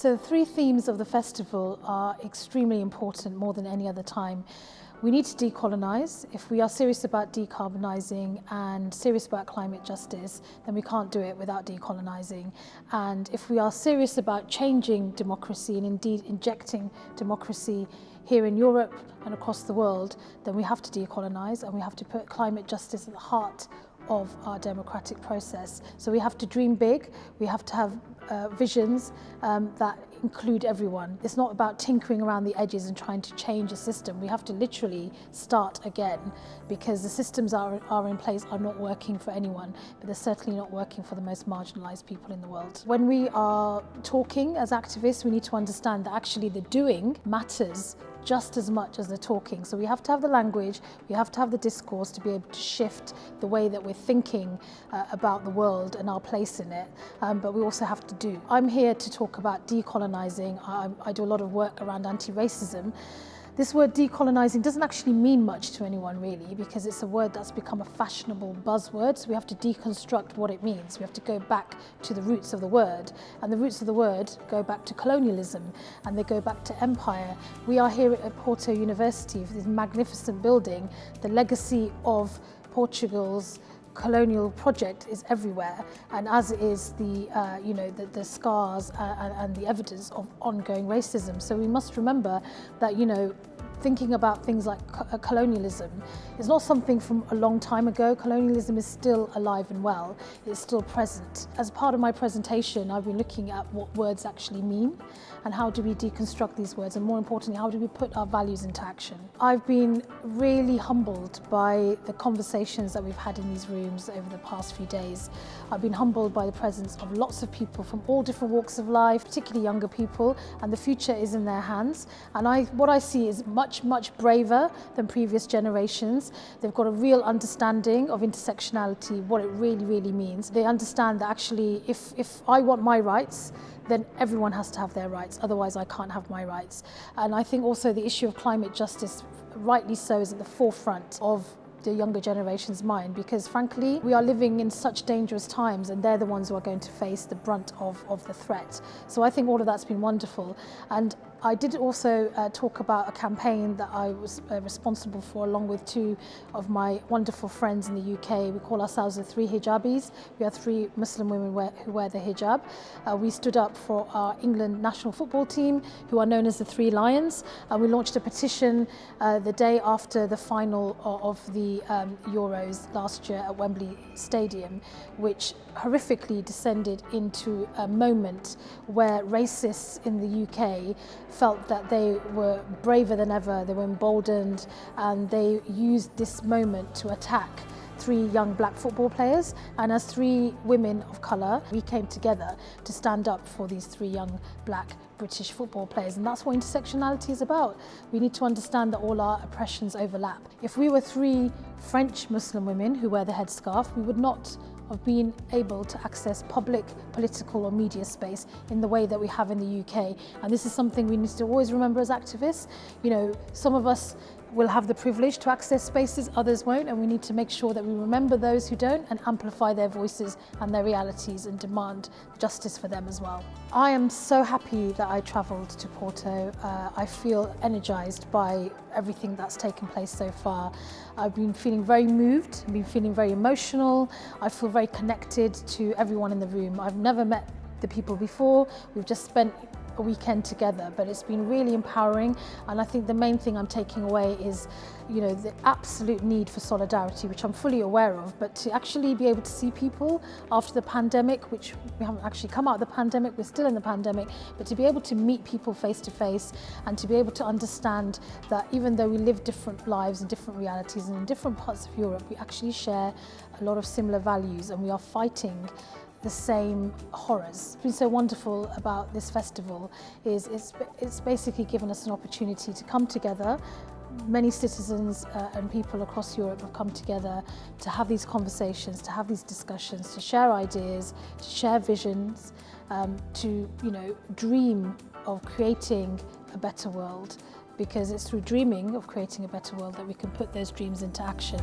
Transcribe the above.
So the three themes of the festival are extremely important more than any other time. We need to decolonise. If we are serious about decarbonising and serious about climate justice, then we can't do it without decolonising. And if we are serious about changing democracy and indeed injecting democracy here in Europe and across the world, then we have to decolonise and we have to put climate justice at the heart of our democratic process. So we have to dream big, we have to have uh, visions um, that include everyone. It's not about tinkering around the edges and trying to change a system. We have to literally start again because the systems are, are in place are not working for anyone, but they're certainly not working for the most marginalised people in the world. When we are talking as activists, we need to understand that actually the doing matters just as much as the talking. So we have to have the language, we have to have the discourse to be able to shift the way that we're thinking uh, about the world and our place in it, um, but we also have to do. I'm here to talk about decolonizing. I, I do a lot of work around anti-racism. This word decolonising doesn't actually mean much to anyone really because it's a word that's become a fashionable buzzword. So we have to deconstruct what it means. We have to go back to the roots of the word. And the roots of the word go back to colonialism and they go back to empire. We are here at Porto University, this magnificent building, the legacy of Portugal's colonial project is everywhere and as is the uh, you know the, the scars uh, and the evidence of ongoing racism so we must remember that you know thinking about things like uh, colonialism is not something from a long time ago. Colonialism is still alive and well. It's still present. As part of my presentation, I've been looking at what words actually mean and how do we deconstruct these words and more importantly, how do we put our values into action. I've been really humbled by the conversations that we've had in these rooms over the past few days. I've been humbled by the presence of lots of people from all different walks of life, particularly younger people, and the future is in their hands. And I, what I see is much much, much braver than previous generations. They've got a real understanding of intersectionality, what it really, really means. They understand that actually if, if I want my rights, then everyone has to have their rights, otherwise I can't have my rights. And I think also the issue of climate justice, rightly so, is at the forefront of the younger generation's mind because frankly we are living in such dangerous times and they're the ones who are going to face the brunt of, of the threat. So I think all of that's been wonderful and I did also uh, talk about a campaign that I was uh, responsible for along with two of my wonderful friends in the UK. We call ourselves the Three Hijabis. We are three Muslim women wear, who wear the hijab. Uh, we stood up for our England national football team who are known as the Three Lions and we launched a petition uh, the day after the final of the um, Euros last year at Wembley Stadium which horrifically descended into a moment where racists in the UK felt that they were braver than ever, they were emboldened, and they used this moment to attack three young black football players and as three women of colour we came together to stand up for these three young black British football players and that's what intersectionality is about. We need to understand that all our oppressions overlap. If we were three French Muslim women who wear the headscarf we would not of being able to access public, political or media space in the way that we have in the UK. And this is something we need to always remember as activists. You know, some of us will have the privilege to access spaces, others won't, and we need to make sure that we remember those who don't and amplify their voices and their realities and demand justice for them as well. I am so happy that I travelled to Porto. Uh, I feel energised by everything that's taken place so far. I've been feeling very moved, I've been feeling very emotional, I feel very connected to everyone in the room. I've never met the people before, we've just spent weekend together, but it's been really empowering. And I think the main thing I'm taking away is, you know, the absolute need for solidarity, which I'm fully aware of, but to actually be able to see people after the pandemic, which we haven't actually come out of the pandemic, we're still in the pandemic, but to be able to meet people face to face and to be able to understand that even though we live different lives and different realities and in different parts of Europe, we actually share a lot of similar values and we are fighting the same horrors. What's been so wonderful about this festival is it's, it's basically given us an opportunity to come together many citizens uh, and people across Europe have come together to have these conversations, to have these discussions, to share ideas, to share visions, um, to you know dream of creating a better world because it's through dreaming of creating a better world that we can put those dreams into action.